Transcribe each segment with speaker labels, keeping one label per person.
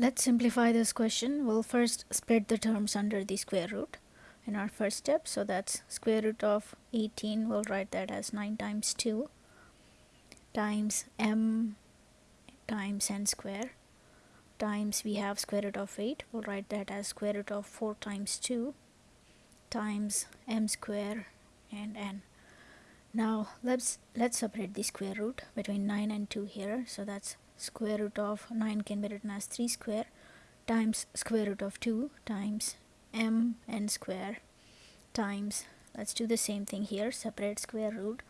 Speaker 1: Let's simplify this question. We'll first split the terms under the square root in our first step. So that's square root of 18. We'll write that as 9 times 2 times m times n square times we have square root of 8. We'll write that as square root of 4 times 2 times m square and n. Now let's let's separate the square root between 9 and 2 here. So that's square root of 9 can be written as 3 square times square root of 2 times m n square times let's do the same thing here separate square root.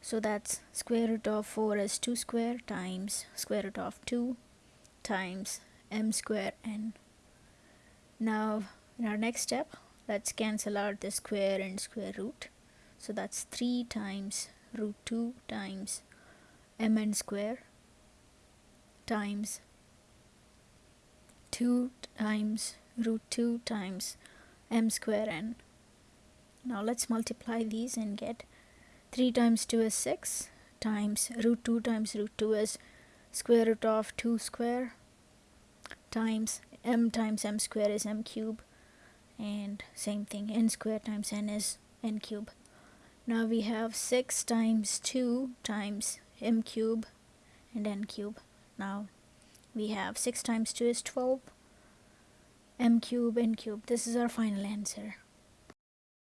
Speaker 1: So that's square root of 4 is 2 square times square root of 2 times m square n. Now in our next step let's cancel out the square and square root. So that's 3 times root 2 times mn square times 2 times root 2 times m square n. Now let's multiply these and get 3 times 2 is 6 times root 2 times root 2 is square root of 2 square times m times m square is m cube and same thing n square times n is n cube. Now we have 6 times 2 times m cube and n cube now we have 6 times 2 is 12 m cube n cube. This is our final answer